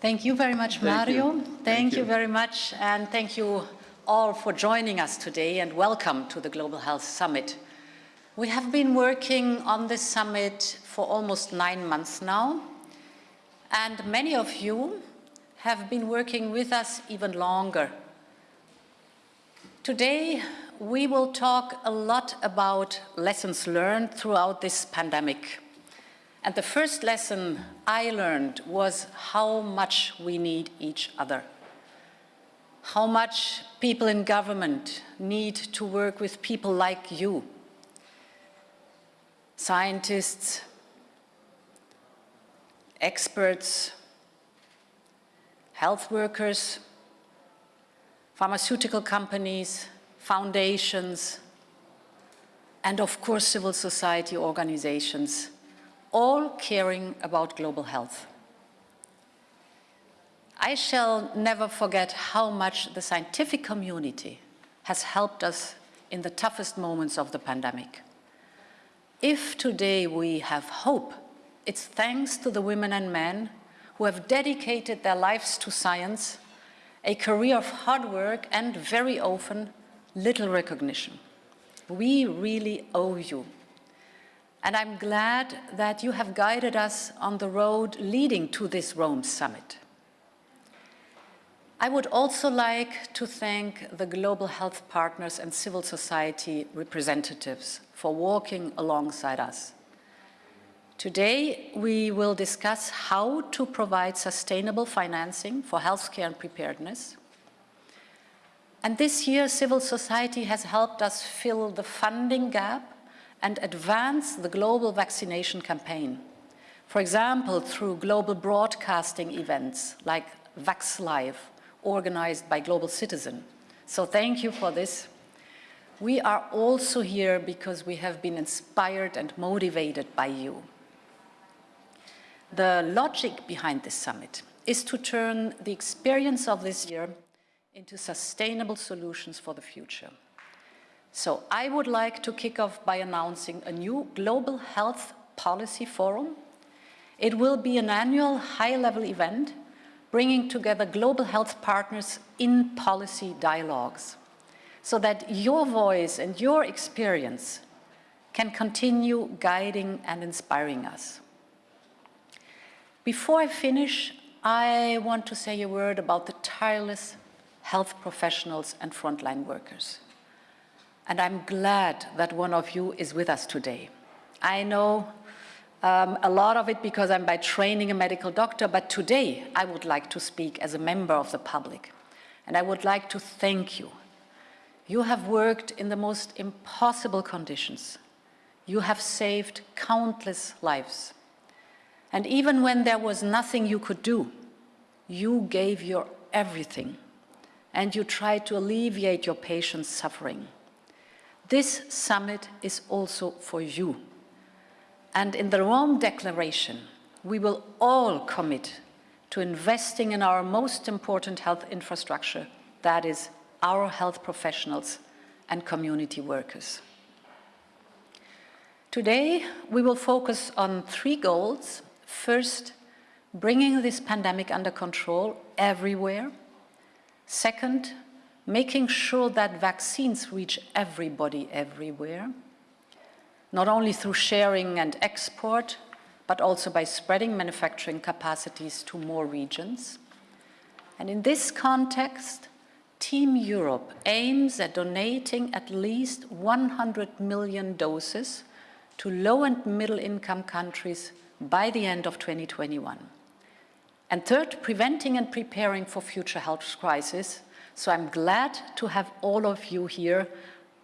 Thank you very much, Thank Mario. you. Thank, Thank you you. very much, and thank you all for joining us today, and welcome to the Global Health Summit. We have been working on this summit for almost nine months now, and many of you have been working with us even longer. Today, we will talk a lot about lessons learned throughout this pandemic. And the first lesson I learned was how much we need each other. How much people in government need to work with people like you. Scientists, experts, health workers, pharmaceutical companies, foundations, and of course civil society organizations all caring about global health. I shall never forget how much the scientific community has helped us in the toughest moments of the pandemic. If today we have hope, it's thanks to the women and men who have dedicated their lives to science, a career of hard work and very often little recognition. We really owe you and I'm glad that you have guided us on the road leading to this Rome summit. I would also like to thank the global health partners and civil society representatives for walking alongside us. Today, we will discuss how to provide sustainable financing for healthcare and preparedness. And this year, civil society has helped us fill the funding gap and advance the global vaccination campaign. For example, through global broadcasting events like VaxLive, organized by Global Citizen. So thank you for this. We are also here because we have been inspired and motivated by you. The logic behind this summit is to turn the experience of this year into sustainable solutions for the future. So I would like to kick off by announcing a new Global Health Policy Forum. It will be an annual high-level event bringing together global health partners in policy dialogues so that your voice and your experience can continue guiding and inspiring us. Before I finish, I want to say a word about the tireless health professionals and frontline workers and I'm glad that one of you is with us today. I know um, a lot of it because I'm by training a medical doctor, but today I would like to speak as a member of the public. And I would like to thank you. You have worked in the most impossible conditions. You have saved countless lives. And even when there was nothing you could do, you gave your everything and you tried to alleviate your patients' suffering. This summit is also for you. And in the Rome Declaration, we will all commit to investing in our most important health infrastructure, that is our health professionals and community workers. Today, we will focus on three goals. First, bringing this pandemic under control everywhere. Second, making sure that vaccines reach everybody everywhere, not only through sharing and export, but also by spreading manufacturing capacities to more regions. And in this context, Team Europe aims at donating at least 100 million doses to low and middle income countries by the end of 2021. And third, preventing and preparing for future health crises so I'm glad to have all of you here.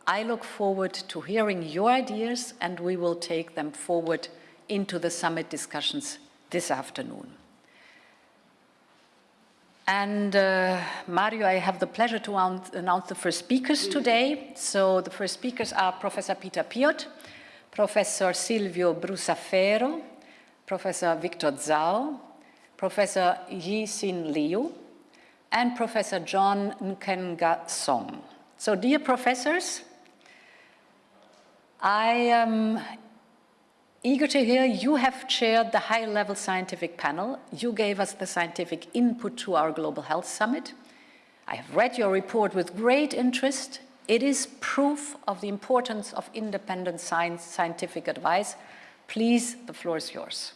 I look forward to hearing your ideas and we will take them forward into the summit discussions this afternoon. And uh, Mario, I have the pleasure to announce the first speakers today. So the first speakers are Professor Peter Piot, Professor Silvio Brusaferro, Professor Victor Dzau, Professor Yi-Sin Liu, and Professor John Nkengasong. So dear professors, I am eager to hear you have chaired the high-level scientific panel. You gave us the scientific input to our Global Health Summit. I have read your report with great interest. It is proof of the importance of independent science, scientific advice. Please, the floor is yours.